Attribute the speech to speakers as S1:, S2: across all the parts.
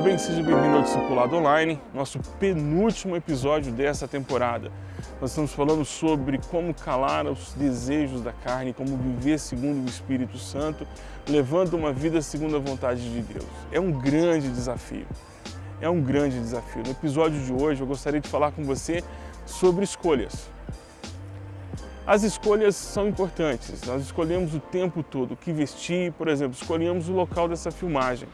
S1: bem? Seja bem-vindo ao Discipulado Online, nosso penúltimo episódio dessa temporada. Nós estamos falando sobre como calar os desejos da carne, como viver segundo o Espírito Santo, levando uma vida segundo a vontade de Deus. É um grande desafio. É um grande desafio. No episódio de hoje eu gostaria de falar com você sobre escolhas. As escolhas são importantes, nós escolhemos o tempo todo o que vestir, por exemplo, escolhemos o local dessa filmagem.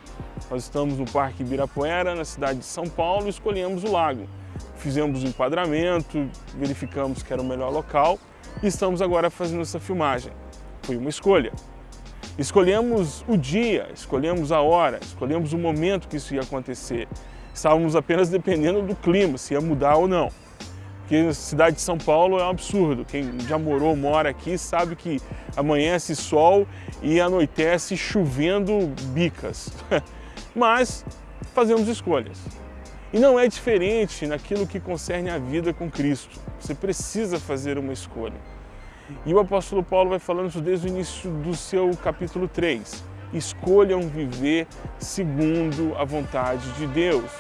S1: Nós estamos no Parque Ibirapuera, na cidade de São Paulo, e escolhemos o lago. Fizemos o enquadramento, verificamos que era o melhor local e estamos agora fazendo essa filmagem. Foi uma escolha. Escolhemos o dia, escolhemos a hora, escolhemos o momento que isso ia acontecer. Estávamos apenas dependendo do clima, se ia mudar ou não porque a cidade de São Paulo é um absurdo. Quem já morou, mora aqui, sabe que amanhece sol e anoitece chovendo bicas. Mas fazemos escolhas. E não é diferente naquilo que concerne a vida com Cristo. Você precisa fazer uma escolha. E o apóstolo Paulo vai falando isso desde o início do seu capítulo 3. Escolham viver segundo a vontade de Deus.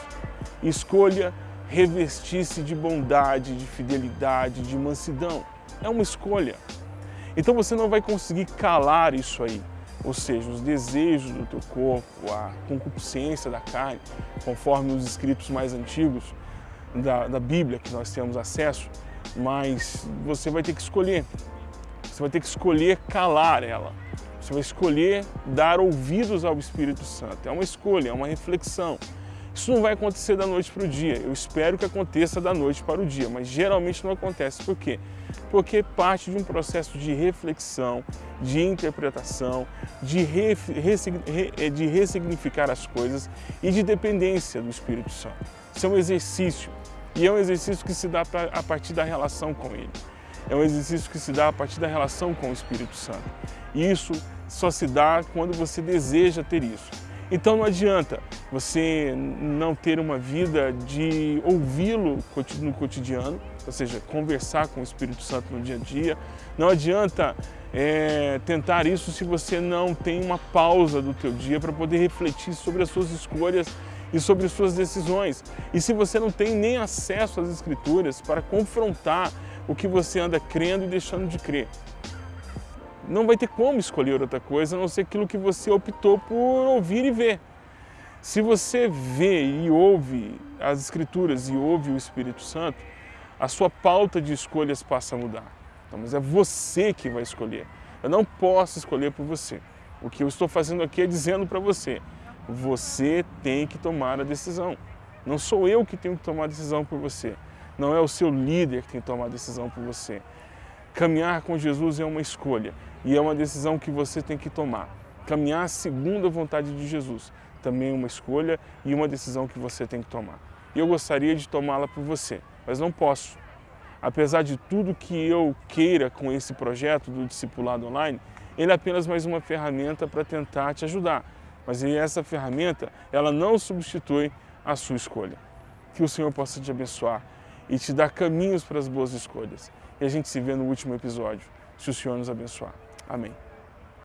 S1: Escolha revestir-se de bondade, de fidelidade, de mansidão. É uma escolha. Então você não vai conseguir calar isso aí, ou seja, os desejos do teu corpo, a concupiscência da carne, conforme os escritos mais antigos da, da Bíblia que nós temos acesso, mas você vai ter que escolher. Você vai ter que escolher calar ela. Você vai escolher dar ouvidos ao Espírito Santo. É uma escolha, é uma reflexão. Isso não vai acontecer da noite para o dia. Eu espero que aconteça da noite para o dia, mas geralmente não acontece. Por quê? Porque parte de um processo de reflexão, de interpretação, de, re, re, de ressignificar as coisas e de dependência do Espírito Santo. Isso é um exercício. E é um exercício que se dá a partir da relação com Ele. É um exercício que se dá a partir da relação com o Espírito Santo. E isso só se dá quando você deseja ter isso. Então não adianta você não ter uma vida de ouvi-lo no cotidiano, ou seja, conversar com o Espírito Santo no dia a dia. Não adianta é, tentar isso se você não tem uma pausa do teu dia para poder refletir sobre as suas escolhas e sobre as suas decisões. E se você não tem nem acesso às Escrituras para confrontar o que você anda crendo e deixando de crer não vai ter como escolher outra coisa a não ser aquilo que você optou por ouvir e ver. Se você vê e ouve as Escrituras e ouve o Espírito Santo, a sua pauta de escolhas passa a mudar. Então, mas é você que vai escolher. Eu não posso escolher por você. O que eu estou fazendo aqui é dizendo para você, você tem que tomar a decisão. Não sou eu que tenho que tomar a decisão por você. Não é o seu líder que tem que tomar a decisão por você. Caminhar com Jesus é uma escolha e é uma decisão que você tem que tomar. Caminhar segundo a vontade de Jesus também é uma escolha e uma decisão que você tem que tomar. Eu gostaria de tomá-la por você, mas não posso. Apesar de tudo que eu queira com esse projeto do Discipulado Online, ele é apenas mais uma ferramenta para tentar te ajudar. Mas essa ferramenta, ela não substitui a sua escolha. Que o Senhor possa te abençoar e te dar caminhos para as boas escolhas. E a gente se vê no último episódio, se o Senhor nos abençoar. Amém.